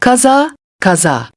kaza, kaza.